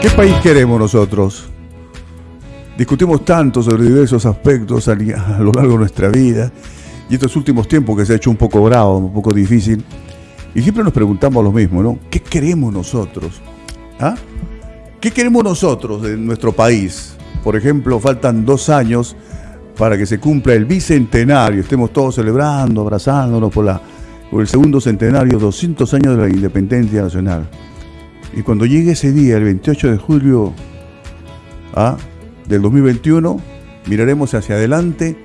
¿Qué país queremos nosotros? Discutimos tanto sobre diversos aspectos a lo largo de nuestra vida y estos últimos tiempos que se ha hecho un poco bravo, un poco difícil. Y siempre nos preguntamos lo mismo, ¿no? ¿Qué queremos nosotros? ¿Ah? ¿Qué queremos nosotros de nuestro país? Por ejemplo, faltan dos años para que se cumpla el bicentenario, estemos todos celebrando, abrazándonos por, la, por el segundo centenario, 200 años de la independencia nacional. Y cuando llegue ese día, el 28 de julio ¿ah? del 2021, miraremos hacia adelante,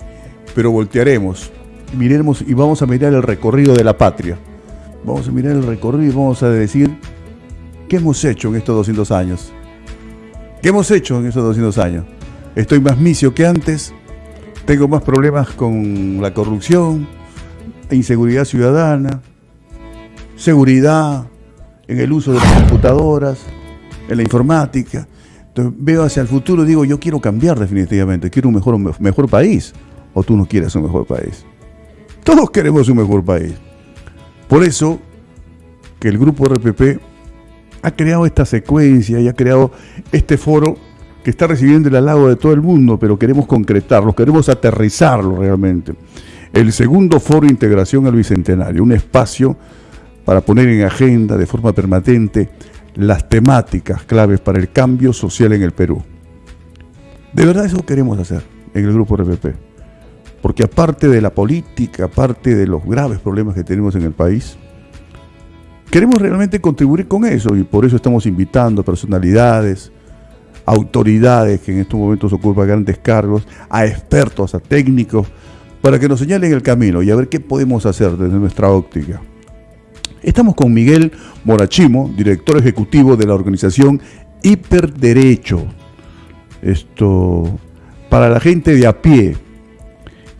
pero voltearemos. Miremos y vamos a mirar el recorrido de la patria. Vamos a mirar el recorrido y vamos a decir, ¿qué hemos hecho en estos 200 años? ¿Qué hemos hecho en estos 200 años? Estoy más misio que antes, tengo más problemas con la corrupción, inseguridad ciudadana, seguridad, en el uso de las computadoras, en la informática. Entonces veo hacia el futuro y digo, yo quiero cambiar definitivamente, quiero un mejor, mejor país. O tú no quieres un mejor país. Todos queremos un mejor país. Por eso que el grupo RPP ha creado esta secuencia y ha creado este foro que está recibiendo el halago de todo el mundo, pero queremos concretarlo, queremos aterrizarlo realmente. El segundo foro de integración al Bicentenario, un espacio para poner en agenda de forma permanente las temáticas claves para el cambio social en el Perú. De verdad eso queremos hacer en el grupo RPP. Porque aparte de la política, aparte de los graves problemas que tenemos en el país, queremos realmente contribuir con eso y por eso estamos invitando a personalidades, autoridades que en estos momentos ocupan grandes cargos, a expertos, a técnicos, para que nos señalen el camino y a ver qué podemos hacer desde nuestra óptica. Estamos con Miguel Morachimo, director ejecutivo de la organización Hiperderecho. Esto, para la gente de a pie,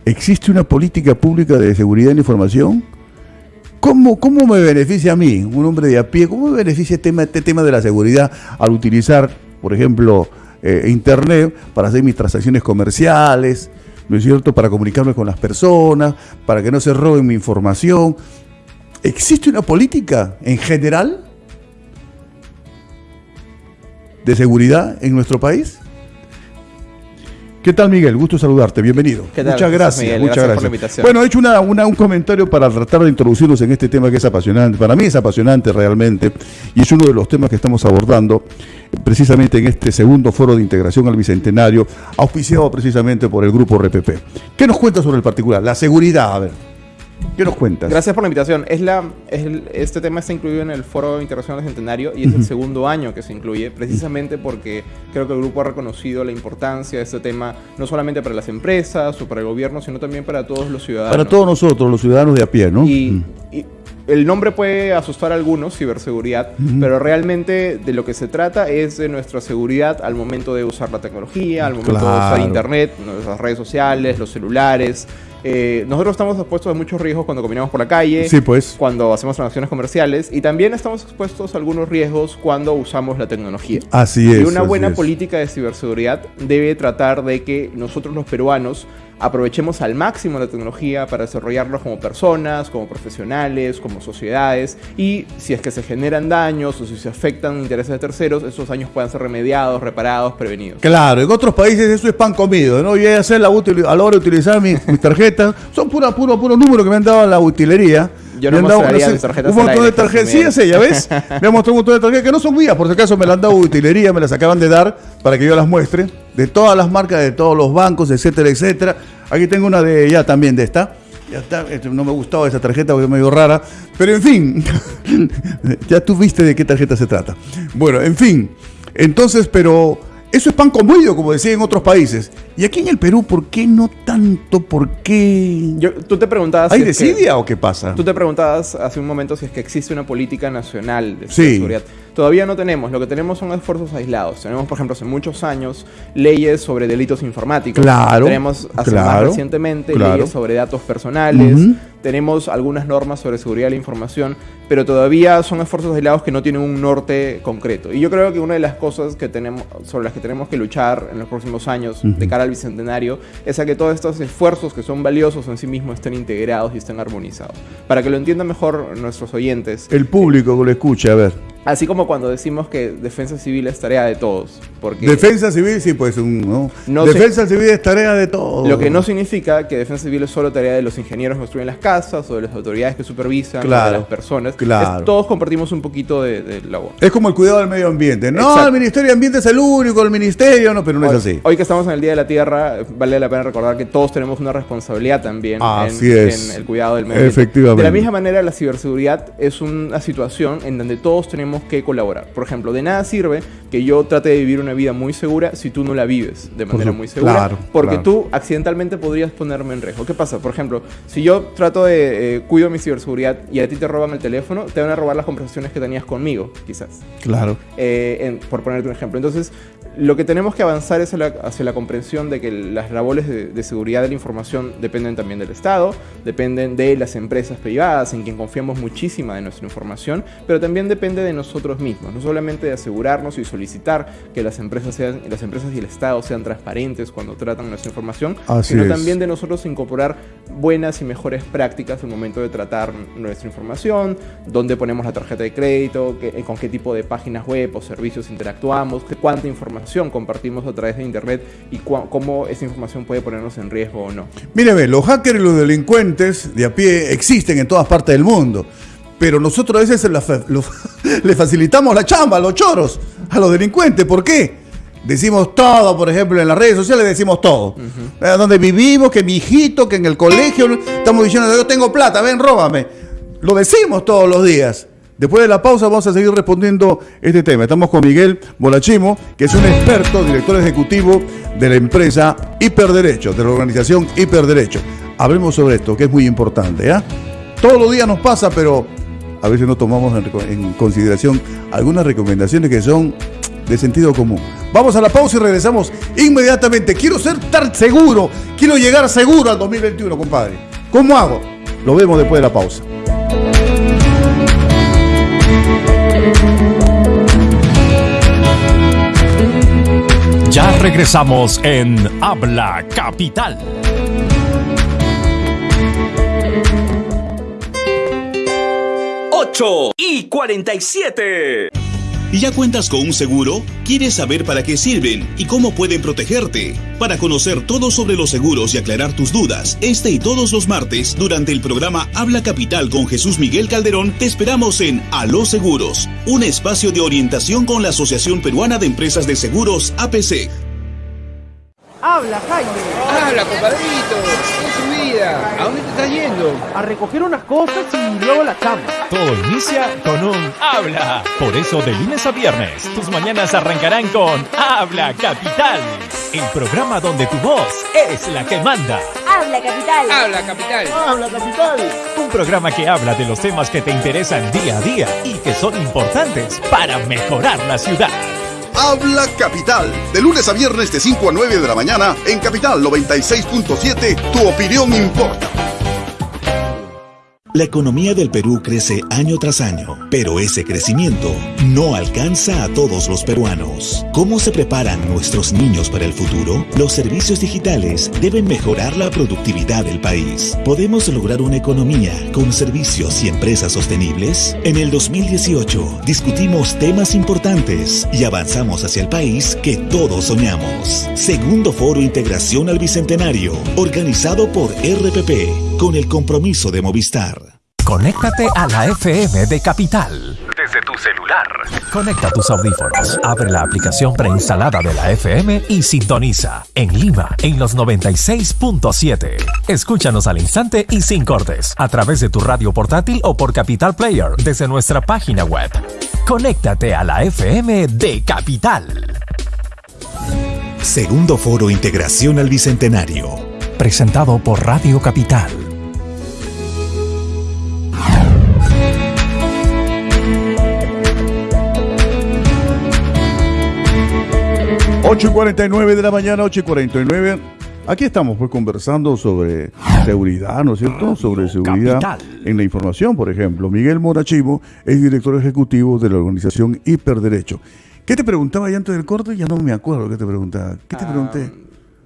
¿existe una política pública de seguridad en la información? ¿Cómo, ¿Cómo, me beneficia a mí, un hombre de a pie, cómo me beneficia este tema, este tema de la seguridad al utilizar, por ejemplo, eh, Internet para hacer mis transacciones comerciales, ¿no es cierto?, para comunicarme con las personas, para que no se roben mi información. ¿Existe una política en general de seguridad en nuestro país? ¿Qué tal, Miguel? Gusto saludarte. Bienvenido. Muchas gracias. muchas gracias. Por la invitación. Bueno, he hecho un comentario para tratar de introducirnos en este tema que es apasionante. Para mí es apasionante realmente y es uno de los temas que estamos abordando precisamente en este segundo foro de integración al Bicentenario, auspiciado precisamente por el grupo RPP. ¿Qué nos cuenta sobre el particular? La seguridad, a ver. ¿Qué nos cuentas? Gracias por la invitación. Es la, este tema está incluido en el Foro Internacional Centenario y es el segundo año que se incluye, precisamente porque creo que el grupo ha reconocido la importancia de este tema, no solamente para las empresas o para el gobierno, sino también para todos los ciudadanos. Para todos nosotros, los ciudadanos de a pie, ¿no? Y, el nombre puede asustar a algunos, ciberseguridad, pero realmente de lo que se trata es de nuestra seguridad al momento de usar la tecnología, al momento de usar Internet, nuestras redes sociales, los celulares. Eh, nosotros estamos expuestos a muchos riesgos cuando caminamos por la calle, pues. cuando hacemos transacciones comerciales y también estamos expuestos a algunos riesgos cuando usamos la tecnología. Así es. Y una buena política de ciberseguridad debe tratar de que nosotros los peruanos aprovechemos al máximo la tecnología para desarrollarnos como personas, como profesionales, como sociedades y si es que se generan daños o si se afectan intereses de terceros, esos daños puedan ser remediados, reparados, prevenidos. Claro, en otros países eso es pan comido, ¿no? Yo a hacer la a la hora de utilizar mis, tarjetas, son puro, puro, puro número que me han dado la utilería. Yo no dado, mis tarjetas Un montón de tarjetas, sí, sé, ya ves. me han mostrado un montón de tarjetas que no son mías, por si acaso me las han dado utilería, me las acaban de dar para que yo las muestre, de todas las marcas, de todos los bancos, etcétera, etcétera. Aquí tengo una de ya también de esta. Ya está, este, no me gustaba esa tarjeta porque es medio rara. Pero en fin, ya tú viste de qué tarjeta se trata. Bueno, en fin. Entonces, pero eso es pan comido, como decía en otros países. Y aquí en el Perú, ¿por qué no tanto? ¿Por qué? tú te preguntabas. ¿Hay desidia o qué pasa? Tú te preguntabas hace un momento si es que existe una política nacional de seguridad. Todavía no tenemos. Lo que tenemos son esfuerzos aislados. Tenemos, por ejemplo, hace muchos años leyes sobre delitos informáticos. Claro. Tenemos hace más recientemente leyes sobre datos personales. Tenemos algunas normas sobre seguridad de la información, pero todavía son esfuerzos aislados que no tienen un norte concreto. Y yo creo que una de las cosas que tenemos, sobre las que tenemos que luchar en los próximos años de cara al bicentenario es a que todos estos esfuerzos que son valiosos en sí mismos estén integrados y estén armonizados. Para que lo entiendan mejor nuestros oyentes. El público que lo escuche, a ver. Así como cuando decimos que defensa civil es tarea de todos. Porque defensa civil, sí, pues un, ¿no? defensa civil es tarea de todos. Lo que no significa que defensa civil es solo tarea de los ingenieros que construyen las casas o de las autoridades que supervisan, de las personas. Claro. todos compartimos un poquito de, de labor. Es como el cuidado del medio ambiente. No, el Ministerio de Ambiente es el único, el Ministerio, no, pero no es así. Hoy que estamos en el Día de la Tierra, vale la pena recordar que todos tenemos una responsabilidad también en, el cuidado del medio ambiente. Efectivamente. De la misma manera, la ciberseguridad es una situación en donde todos tenemos que colaborar. Por ejemplo, de nada sirve que yo trate de vivir una vida muy segura si tú no la vives de manera muy segura. Claro, porque tú accidentalmente podrías ponerme en riesgo. ¿Qué pasa? Por ejemplo, si yo trato de eh, cuido mi ciberseguridad y a ti te roban el teléfono, te van a robar las conversaciones que tenías conmigo, quizás. Claro. Eh, por ponerte un ejemplo. Entonces, lo que tenemos que avanzar es hacia la, comprensión de que las labores de, seguridad de la información dependen también del Estado, dependen de las empresas privadas en quien confiamos muchísima de nuestra información, pero también depende de nosotros mismos, no solamente de asegurarnos y solicitar que las empresas, sean, las empresas y el Estado sean transparentes cuando tratan nuestra información, sino también de nosotros incorporar buenas y mejores prácticas al momento de tratar nuestra información, dónde ponemos la tarjeta de crédito, con qué tipo de páginas web o servicios interactuamos, cuánta información compartimos a través de Internet y cómo esa información puede ponernos en riesgo o no. Míreme, los hackers y los delincuentes de a pie existen en todas partes del mundo. Pero nosotros a veces le facilitamos la chamba a los choros, a los delincuentes. ¿Por qué? Decimos todo, por ejemplo, en las redes sociales decimos todo. Eh, donde vivimos, que mi hijito, que en el colegio, estamos diciendo, yo tengo plata, ven, róbame. Lo decimos todos los días. Después de la pausa vamos a seguir respondiendo este tema. Estamos con Miguel Bolachimo, que es un experto, director ejecutivo de la empresa Hiperderecho, de la organización Hiperderecho. Hablemos sobre esto, que es muy importante. ¿ya? Todos los días nos pasa, pero a veces no tomamos en, consideración algunas recomendaciones que son de sentido común. Vamos a la pausa y regresamos inmediatamente. Quiero ser tan seguro, quiero llegar seguro al 2021, compadre. ¿Cómo hago? Lo vemos después de la pausa. Ya regresamos en Habla Capital. 8 y 47. ¿Y ya cuentas con un seguro? ¿Quieres saber para qué sirven y cómo pueden protegerte? Para conocer todo sobre los seguros y aclarar tus dudas, este y todos los martes, durante el programa Habla Capital con Jesús Miguel Calderón, te esperamos en A los Seguros, un espacio de orientación con la Asociación Peruana de Empresas de Seguros APC. Habla, Jaime. Habla, compadrito. ¿A dónde te estás yendo? A recoger unas cosas y luego la chamba. Todo inicia con un Habla. Por eso, de lunes a viernes, tus mañanas arrancarán con Habla Capital. El programa donde tu voz es la que manda. Habla Capital. Habla Capital. Habla Capital. Un programa que habla de los temas que te interesan día a día y que son importantes para mejorar la ciudad. Habla Capital, de lunes a viernes de 5 a 9 de la mañana en Capital 96.7, tu opinión importa. La economía del Perú crece año tras año, pero ese crecimiento no alcanza a todos los peruanos. ¿Cómo se preparan nuestros niños para el futuro? Los servicios digitales deben mejorar la productividad del país. ¿Podemos lograr una economía con servicios y empresas sostenibles? En el 2018 discutimos temas importantes y avanzamos hacia el país que todos soñamos. Segundo Foro Integración al Bicentenario, organizado por RPP, con el compromiso de Movistar. Conéctate a la FM de Capital. Desde tu celular. Conecta tus audífonos. Abre la aplicación preinstalada de la FM y sintoniza. En Lima, en los 96.7. Escúchanos al instante y sin cortes. A través de tu radio portátil o por Capital Player desde nuestra página web. Conéctate a la FM de Capital. Segundo Foro Integración al Bicentenario. Presentado por Radio Capital. 8 y 49 de la mañana, 8 y 49. Aquí estamos pues conversando sobre seguridad, ¿no es cierto? Sobre seguridad en la información, por ejemplo. Miguel Morachivo es director ejecutivo de la organización Hiperderecho. ¿Qué te preguntaba ya antes del corte? Ya no me acuerdo qué te preguntaba. ¿Qué te ah, pregunté?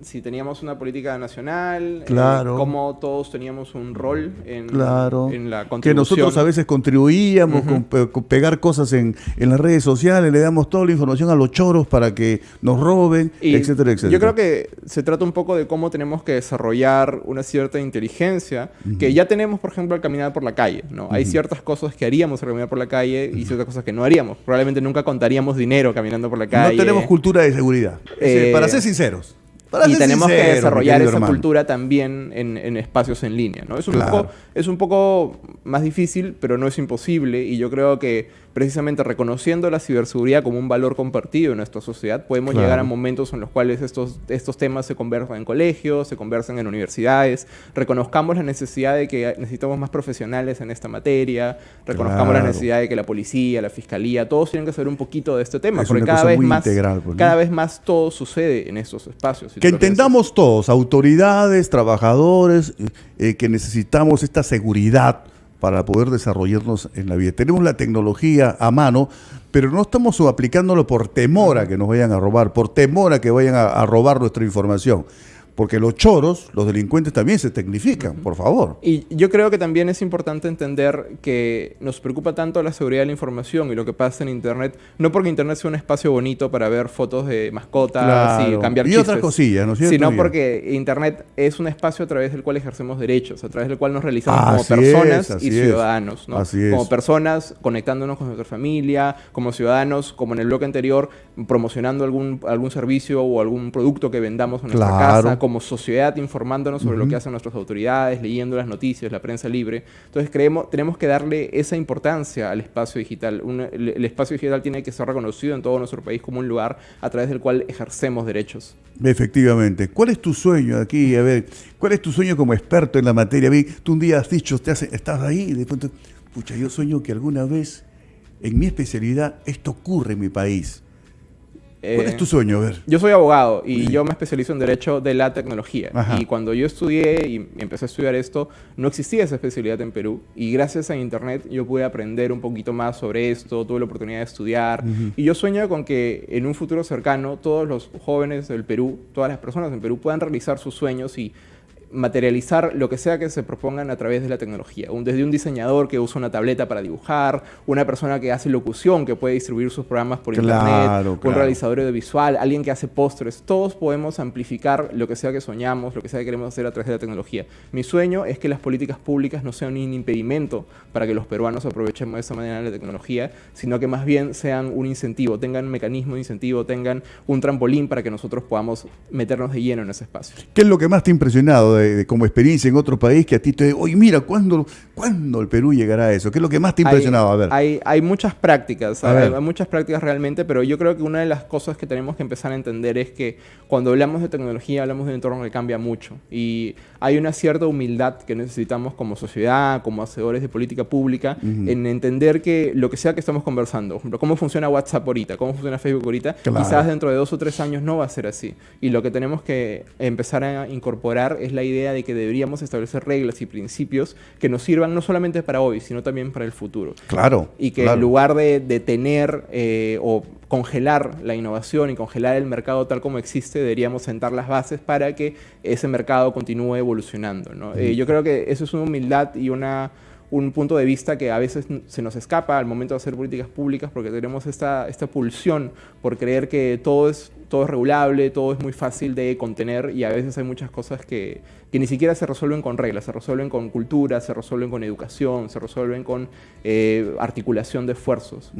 Si teníamos una política nacional, eh, claro. cómo todos teníamos un rol en, claro. en la contribución. Que nosotros a veces contribuíamos con, pegar cosas en, en, las redes sociales, le damos toda la información a los choros para que nos roben, etcétera, etcétera. Yo creo que se trata un poco de cómo tenemos que desarrollar una cierta inteligencia que ya tenemos, por ejemplo, al caminar por la calle. ¿no? Hay ciertas cosas que haríamos al caminar por la calle y ciertas cosas que no haríamos. Probablemente nunca contaríamos dinero caminando por la calle. No tenemos cultura de seguridad, eh, para ser sinceros y tenemos que desarrollar esa cultura también en, espacios en línea. ¿no? Es, un poco, es un poco más difícil, pero no es imposible. Y yo creo que precisamente reconociendo la ciberseguridad como un valor compartido en nuestra sociedad, podemos llegar a momentos en los cuales estos, estos temas se conversan en colegios, se conversan en universidades, reconozcamos la necesidad de que necesitamos más profesionales en esta materia, reconozcamos la necesidad de que la policía, la fiscalía, todos tienen que saber un poquito de este tema, porque cada vez, más, pues, cada vez más todo sucede en estos espacios. que entendamos todos, autoridades, trabajadores, eh, que necesitamos esta seguridad para poder desarrollarnos en la vida. Tenemos la tecnología a mano, pero no estamos aplicándolo por temor a que nos vayan a robar, por temor a que vayan a, robar nuestra información. Porque los choros, los delincuentes también se tecnifican, por favor. Y yo creo que también es importante entender que nos preocupa tanto la seguridad de la información y lo que pasa en Internet, no porque Internet sea un espacio bonito para ver fotos de mascotas y cambiar y otras cosillas, ¿no es cierto? Sino porque Internet es un espacio a través del cual ejercemos derechos, a través del cual nos realizamos como personas y ciudadanos, ¿no? Como personas conectándonos con nuestra familia, como ciudadanos, como en el bloque anterior, promocionando algún, algún servicio o algún producto que vendamos en nuestra casa, como sociedad informándonos sobre lo que hacen nuestras autoridades, leyendo las noticias, la prensa libre. Entonces creemos, tenemos que darle esa importancia al espacio digital. el, espacio digital tiene que ser reconocido en todo nuestro país como un lugar a través del cual ejercemos derechos. Efectivamente. ¿Cuál es tu sueño aquí? A ver, ¿cuál es tu sueño como experto en la materia? Tú un día has dicho, te estás ahí de pronto, pucha, yo sueño que alguna vez en mi especialidad esto ocurre en mi país. ¿Cuál es tu sueño? A ver. Yo soy abogado y yo me especializo en Derecho de la Tecnología. Y cuando yo estudié y empecé a estudiar esto, no existía esa especialidad en Perú. Y gracias a Internet yo pude aprender un poquito más sobre esto, tuve la oportunidad de estudiar. Y yo sueño con que en un futuro cercano todos los jóvenes del Perú, todas las personas en Perú puedan realizar sus sueños y materializar lo que sea que se propongan a través de la tecnología. desde un diseñador que usa una tableta para dibujar, una persona que hace locución, que puede distribuir sus programas por internet, un realizador audiovisual, alguien que hace postres. Todos podemos amplificar lo que sea que soñamos, lo que sea que queremos hacer a través de la tecnología. Mi sueño es que las políticas públicas no sean un impedimento para que los peruanos aprovechemos de esa manera la tecnología, sino que más bien sean un incentivo, tengan un mecanismo de incentivo, tengan un trampolín para que nosotros podamos meternos de lleno en ese espacio. ¿Qué es lo que más te ha impresionado como experiencia en otro país que a ti te oye, mira, ¿cuándo, ¿cuándo el Perú llegará a eso? ¿Qué es lo que más te ha impresionado? a ver. Hay, hay muchas prácticas, hay, muchas prácticas realmente, pero yo creo que una de las cosas que tenemos que empezar a entender es que cuando hablamos de tecnología, hablamos de un entorno que cambia mucho. Y hay una cierta humildad que necesitamos como sociedad, como hacedores de política pública, en entender que lo que sea que estamos conversando, por ejemplo, cómo funciona WhatsApp ahorita, cómo funciona Facebook ahorita, quizás dentro de dos o tres años no va a ser así. Y lo que tenemos que empezar a incorporar es la idea de que deberíamos establecer reglas y principios que nos sirvan no solamente para hoy, sino también para el futuro. Claro. Y que en lugar de, detener eh, o congelar la innovación y congelar el mercado tal como existe, deberíamos sentar las bases para que ese mercado continúe evolucionando. Eh, yo creo que eso es una humildad y una un punto de vista que a veces se nos escapa al momento de hacer políticas públicas porque tenemos esta, esta pulsión por creer que todo es, todo es regulable, todo es muy fácil de contener y a veces hay muchas cosas que, que ni siquiera se resuelven con reglas, se resuelven con cultura, se resuelven con educación, se resuelven con eh, articulación de esfuerzos.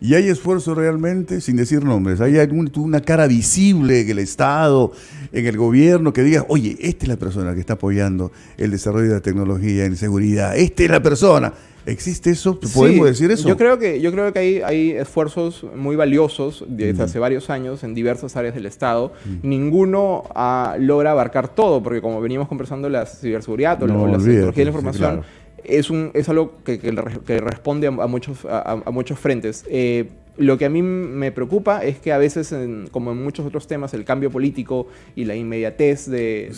Y hay esfuerzo realmente, sin decir nombres, hay una cara visible en el Estado, en el gobierno, que diga, oye, esta es la persona que está apoyando el desarrollo de la tecnología en seguridad, esta es la persona. ¿Existe eso? ¿Podemos decir eso? Yo creo que, yo creo que hay, hay esfuerzos muy valiosos desde hace varios años en diversas áreas del Estado. Ninguno ah, logra abarcar todo, porque como venimos conversando, la ciberseguridad o la tecnología de la información es, un, es algo que, que, responde a, muchos, a, muchos frentes. Eh, Lo que a mí me preocupa es que a veces, como en muchos otros temas, el cambio político y la inmediatez de,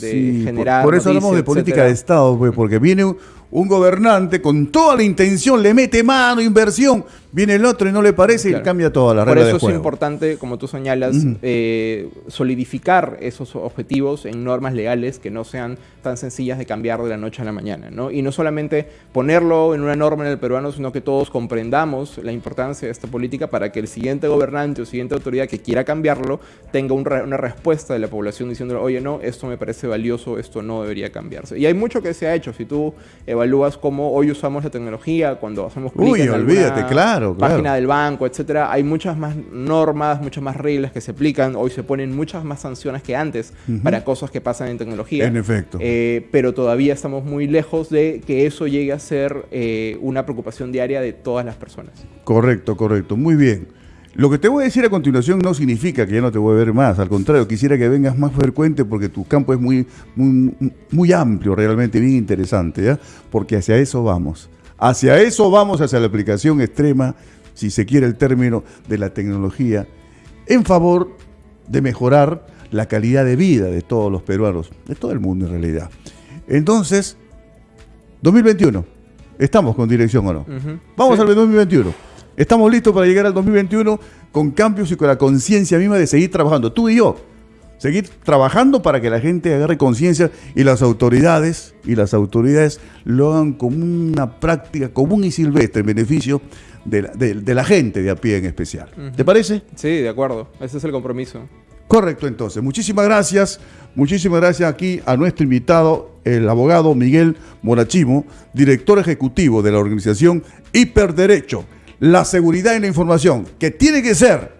generar. Por, eso hablamos de política de Estado, pues, porque viene un gobernante con toda la intención, le mete mano, inversión, viene el otro y no le parece y cambia toda la regla Por eso es importante, como tú señalas, eh, solidificar esos objetivos en normas legales que no sean tan sencillas de cambiar de la noche a la mañana. ¿no? Y no solamente ponerlo en una norma en el peruano, sino que todos comprendamos la importancia de esta política para que el siguiente gobernante o siguiente autoridad que quiera cambiarlo tenga una respuesta de la población diciéndole, oye, no, esto me parece valioso, esto no debería cambiarse. Y hay mucho que se ha hecho. Si tú evalúas cómo hoy usamos la tecnología, cuando hacemos clic en olvídate, claro, página del banco, etcétera, hay muchas más normas, muchas más reglas que se aplican. Hoy se ponen muchas más sanciones que antes para cosas que pasan en tecnología. En efecto. Eh, pero todavía estamos muy lejos de que eso llegue a ser eh, una preocupación diaria de todas las personas. Correcto, correcto. Muy bien. Lo que te voy a decir a continuación no significa que ya no te voy a ver más, al contrario, quisiera que vengas más frecuente porque tu campo es muy, muy, muy amplio, realmente bien interesante, ¿ya? porque hacia eso vamos. Hacia eso vamos, hacia la aplicación extrema, si se quiere el término, de la tecnología, en favor de mejorar la calidad de vida de todos los peruanos, de todo el mundo en realidad. Entonces, 2021, ¿estamos con dirección o no? Vamos al 2021. Estamos listos para llegar al 2021 con cambios y con la conciencia misma de seguir trabajando, tú y yo. Seguir trabajando para que la gente agarre conciencia y las autoridades y las autoridades lo hagan como una práctica común y silvestre en beneficio de la, gente de a pie en especial. ¿Te parece? Sí, de acuerdo. Ese es el compromiso. Correcto, entonces. Muchísimas gracias. Muchísimas gracias aquí a nuestro invitado, el abogado Miguel Morachimo, director ejecutivo de la organización Hiperderecho la seguridad en la información, que tiene que ser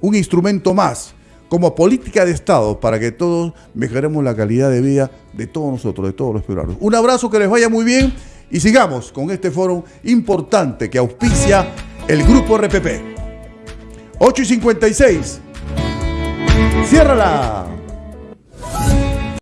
un instrumento más como política de Estado para que todos mejoremos la calidad de vida de todos nosotros, de todos los peruanos. Un abrazo, que les vaya muy bien y sigamos con este foro importante que auspicia el Grupo RPP. 8 y 56. Ciérrala.